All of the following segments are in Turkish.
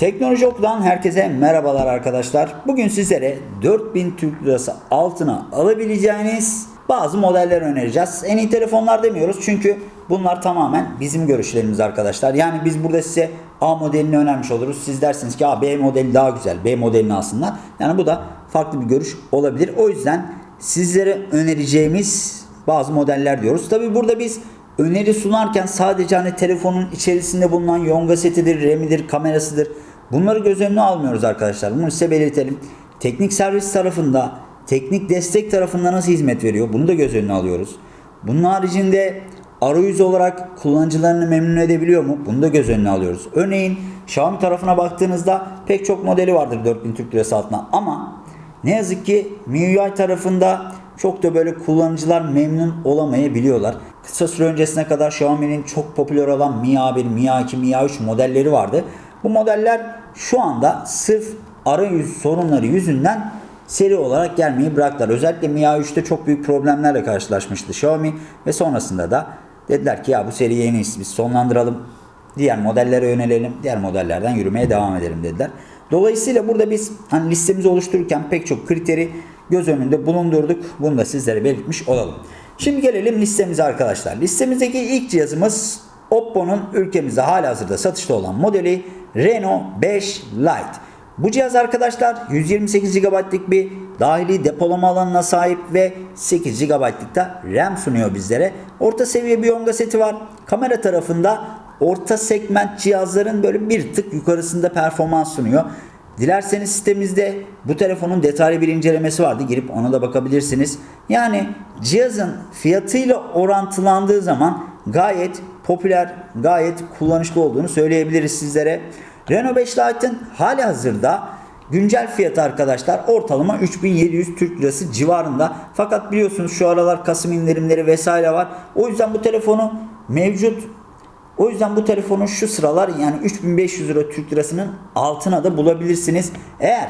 Teknoloji Oku'dan herkese merhabalar arkadaşlar. Bugün sizlere 4000 Türk Lirası altına alabileceğiniz bazı modeller önereceğiz. En iyi telefonlar demiyoruz çünkü bunlar tamamen bizim görüşlerimiz arkadaşlar. Yani biz burada size A modelini önermiş oluruz. Siz dersiniz ki A, B modeli daha güzel. B modelini alsınlar. Yani bu da farklı bir görüş olabilir. O yüzden sizlere önereceğimiz bazı modeller diyoruz. Tabi burada biz öneri sunarken sadece hani telefonun içerisinde bulunan yonga setidir, RAM'idir, kamerasıdır. Bunları göz önüne almıyoruz arkadaşlar. Bunu size belirtelim. Teknik servis tarafında, teknik destek tarafında nasıl hizmet veriyor? Bunu da göz önüne alıyoruz. Bunun haricinde arayüz olarak kullanıcılarını memnun edebiliyor mu? Bunu da göz önüne alıyoruz. Örneğin Xiaomi tarafına baktığınızda pek çok modeli vardır 4000 Türk Lirası altına ama ne yazık ki MIUI tarafında çok da böyle kullanıcılar memnun olamayabiliyorlar. Kısa süre öncesine kadar Xiaomi'nin çok popüler olan Mi A1, Mi A2, Mi A3 modelleri vardı. Bu modeller şu anda sırf arayüz sorunları yüzünden seri olarak gelmeyi bıraktılar. Özellikle Mi A3'te çok büyük problemlerle karşılaşmıştı Xiaomi ve sonrasında da dediler ki ya bu seriyi en biz sonlandıralım. Diğer modellere yönelelim. Diğer modellerden yürümeye devam edelim dediler. Dolayısıyla burada biz hani listemizi oluştururken pek çok kriteri göz önünde bulundurduk. Bunu da sizlere belirtmiş olalım. Şimdi gelelim listemize arkadaşlar. Listemizdeki ilk cihazımız Oppo'nun ülkemizde halihazırda satışta olan modeli Reno 5 Lite. Bu cihaz arkadaşlar 128 GB'lık bir dahili depolama alanına sahip ve 8 GB'lık da RAM sunuyor bizlere. Orta seviye bir yonga seti var. Kamera tarafında orta segment cihazların böyle bir tık yukarısında performans sunuyor. Dilerseniz sitemizde bu telefonun detaylı bir incelemesi vardı. Girip ona da bakabilirsiniz. Yani cihazın fiyatıyla orantılandığı zaman gayet popüler, gayet kullanışlı olduğunu söyleyebiliriz sizlere. Renault 5 Lite'ın hali hazırda güncel fiyatı arkadaşlar ortalama 3700 Türk Lirası civarında. Fakat biliyorsunuz şu aralar Kasım indirimleri vesaire var. O yüzden bu telefonu mevcut o yüzden bu telefonu şu sıralar yani 3500 lira Türk lirasının altına da bulabilirsiniz. Eğer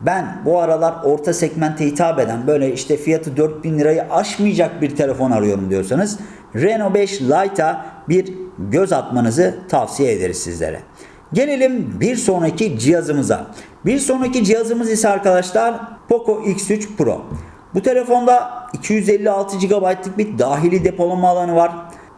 ben bu aralar orta segmente hitap eden böyle işte fiyatı 4000 lirayı aşmayacak bir telefon arıyorum diyorsanız Renault 5 Lite'a bir göz atmanızı tavsiye ederiz sizlere. Gelelim bir sonraki cihazımıza. Bir sonraki cihazımız ise arkadaşlar Poco X3 Pro. Bu telefonda 256 GB'lık bir dahili depolama alanı var.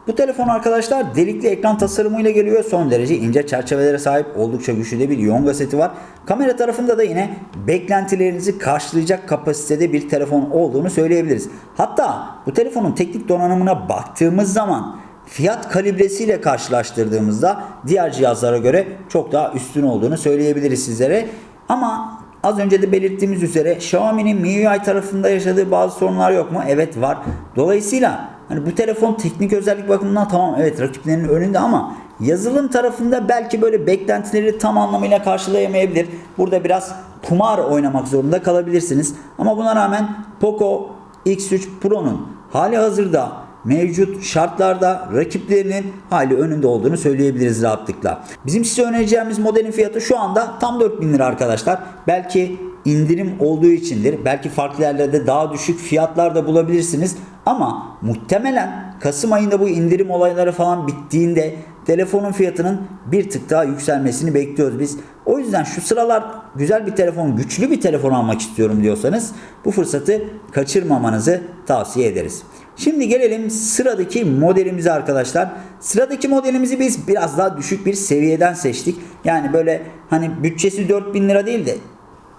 Bu telefon arkadaşlar delikli ekran tasarımıyla geliyor. Son derece ince çerçevelere sahip oldukça güçlü de bir yonga seti var. Kamera tarafında da yine beklentilerinizi karşılayacak kapasitede bir telefon olduğunu söyleyebiliriz. Hatta bu telefonun teknik donanımına baktığımız zaman fiyat kalibresiyle karşılaştırdığımızda diğer cihazlara göre çok daha üstün olduğunu söyleyebiliriz sizlere. Ama az önce de belirttiğimiz üzere Xiaomi'nin MIUI tarafında yaşadığı bazı sorunlar yok mu? Evet var. Dolayısıyla hani bu telefon teknik özellik bakımından tamam evet rakiplerinin önünde ama yazılım tarafında belki böyle beklentileri tam anlamıyla karşılayamayabilir. Burada biraz kumar oynamak zorunda kalabilirsiniz. Ama buna rağmen Poco X3 Pro'nun hali hazırda mevcut şartlarda rakiplerinin hali önünde olduğunu söyleyebiliriz rahatlıkla. Bizim size önereceğimiz modelin fiyatı şu anda tam 4000 lira arkadaşlar. Belki indirim olduğu içindir. Belki farklı yerlerde daha düşük fiyatlar da bulabilirsiniz. Ama muhtemelen Kasım ayında bu indirim olayları falan bittiğinde telefonun fiyatının bir tık daha yükselmesini bekliyoruz biz. O yüzden şu sıralar güzel bir telefon, güçlü bir telefon almak istiyorum diyorsanız bu fırsatı kaçırmamanızı tavsiye ederiz. Şimdi gelelim sıradaki modelimize arkadaşlar. Sıradaki modelimizi biz biraz daha düşük bir seviyeden seçtik. Yani böyle hani bütçesi 4000 lira değil de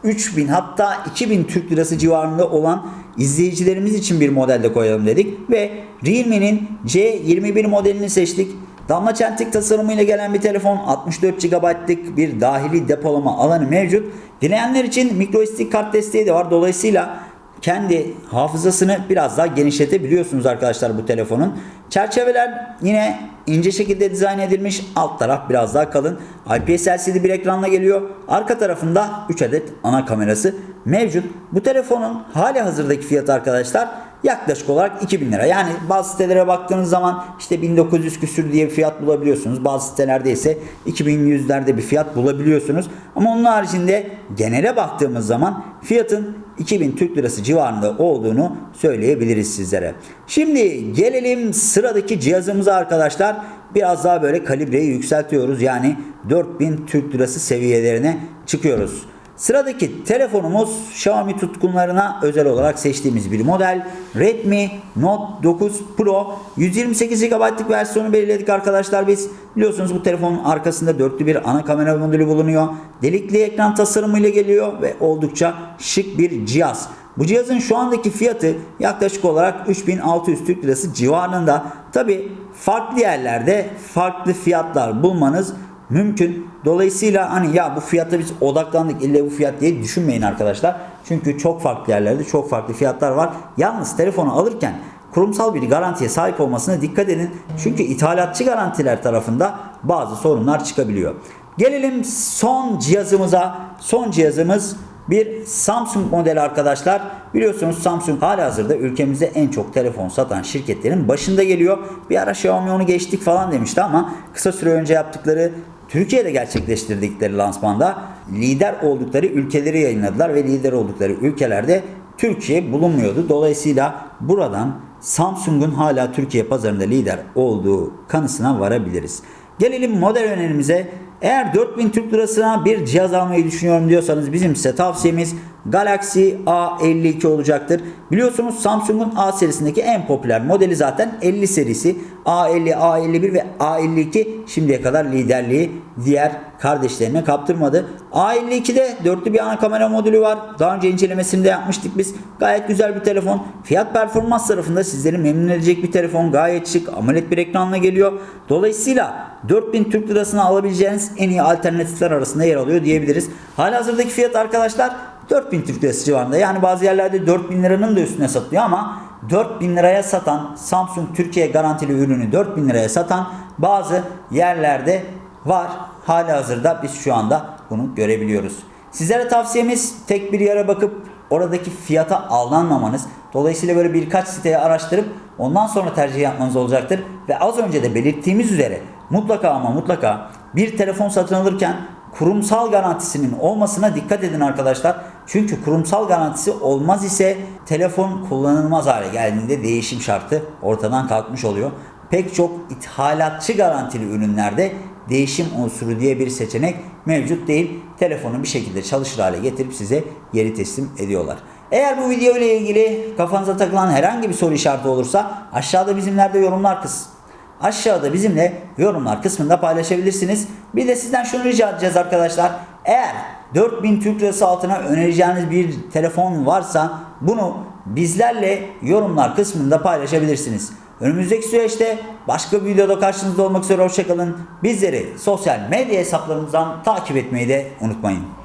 3000 hatta 2000 Türk Lirası civarında olan izleyicilerimiz için bir modelde koyalım dedik. Ve Realme'nin C21 modelini seçtik. Damla çentik tasarımıyla gelen bir telefon 64 GB'lık bir dahili depolama alanı mevcut. Dileyenler için microSD kart desteği de var. Dolayısıyla kendi hafızasını biraz daha genişletebiliyorsunuz arkadaşlar bu telefonun. Çerçeveler yine ince şekilde dizayn edilmiş. Alt taraf biraz daha kalın. IPS LCD bir ekranla geliyor. Arka tarafında 3 adet ana kamerası mevcut. Bu telefonun hali hazırdaki fiyatı arkadaşlar yaklaşık olarak 2000 lira. Yani bazı sitelere baktığınız zaman işte 1900 küsür diye bir fiyat bulabiliyorsunuz. Bazı sitelerde ise 2100'lerde bir fiyat bulabiliyorsunuz. Ama onun haricinde genele baktığımız zaman fiyatın 2000 Türk Lirası civarında olduğunu söyleyebiliriz sizlere. Şimdi gelelim sıradaki cihazımıza arkadaşlar. Biraz daha böyle kalibreyi yükseltiyoruz. Yani 4000 Türk Lirası seviyelerine çıkıyoruz. Sıradaki telefonumuz Xiaomi tutkunlarına özel olarak seçtiğimiz bir model. Redmi Note 9 Pro 128 GB'lık versiyonu belirledik arkadaşlar biz. Biliyorsunuz bu telefonun arkasında dörtlü bir ana kamera modülü bulunuyor. Delikli ekran tasarımıyla geliyor ve oldukça şık bir cihaz. Bu cihazın şu andaki fiyatı yaklaşık olarak 3600 Türk Lirası civarında. Tabi farklı yerlerde farklı fiyatlar bulmanız mümkün. Dolayısıyla hani ya bu fiyatta biz odaklandık ille bu fiyat diye düşünmeyin arkadaşlar. Çünkü çok farklı yerlerde çok farklı fiyatlar var. Yalnız telefonu alırken kurumsal bir garantiye sahip olmasına dikkat edin. Çünkü ithalatçı garantiler tarafında bazı sorunlar çıkabiliyor. Gelelim son cihazımıza. Son cihazımız bir Samsung modeli arkadaşlar. Biliyorsunuz Samsung hala hazırda ülkemizde en çok telefon satan şirketlerin başında geliyor. Bir ara Xiaomi onu geçtik falan demişti ama kısa süre önce yaptıkları Türkiye'de gerçekleştirdikleri lansmanda lider oldukları ülkeleri yayınladılar ve lider oldukları ülkelerde Türkiye bulunmuyordu. Dolayısıyla buradan Samsung'un hala Türkiye pazarında lider olduğu kanısına varabiliriz. Gelelim model önerimize. Eğer 4000 Türk Lirasına bir cihaz almayı düşünüyorum diyorsanız bizim size tavsiyemiz Galaxy A52 olacaktır. Biliyorsunuz Samsung'un A serisindeki en popüler modeli zaten 50 serisi. A50, A51 ve A52 şimdiye kadar liderliği diğer kardeşlerine kaptırmadı. A52'de dörtlü bir ana kamera modülü var. Daha önce incelemesini de yapmıştık biz. Gayet güzel bir telefon. Fiyat performans tarafında sizleri memnun edecek bir telefon. Gayet şık. AMOLED bir ekranla geliyor. Dolayısıyla 4000 Türk Lirasına alabileceğiniz en iyi alternatifler arasında yer alıyor diyebiliriz. Halihazırdaki fiyat arkadaşlar 4000 Türk Lirası civarında. Yani bazı yerlerde 4000 liranın da üstüne satılıyor ama 4000 liraya satan Samsung Türkiye garantili ürünü 4000 liraya satan bazı yerlerde var. Hali hazırda biz şu anda bunu görebiliyoruz. Sizlere tavsiyemiz tek bir yere bakıp oradaki fiyata aldanmamanız. Dolayısıyla böyle birkaç siteyi araştırıp ondan sonra tercih yapmanız olacaktır. Ve az önce de belirttiğimiz üzere mutlaka ama mutlaka bir telefon satın alırken kurumsal garantisinin olmasına dikkat edin arkadaşlar. Çünkü kurumsal garantisi olmaz ise telefon kullanılmaz hale geldiğinde değişim şartı ortadan kalkmış oluyor. Pek çok ithalatçı garantili ürünlerde değişim unsuru diye bir seçenek mevcut değil. Telefonu bir şekilde çalışır hale getirip size geri teslim ediyorlar. Eğer bu video ile ilgili kafanıza takılan herhangi bir soru işareti olursa aşağıda bizimlerde yorumlar kısmı aşağıda bizimle yorumlar kısmında paylaşabilirsiniz. Bir de sizden şunu rica edeceğiz arkadaşlar. Eğer 4000 Türk Lirası altına önereceğiniz bir telefon varsa bunu bizlerle yorumlar kısmında paylaşabilirsiniz. Önümüzdeki süreçte başka bir videoda karşınızda olmak üzere hoşçakalın. Bizleri sosyal medya hesaplarımızdan takip etmeyi de unutmayın.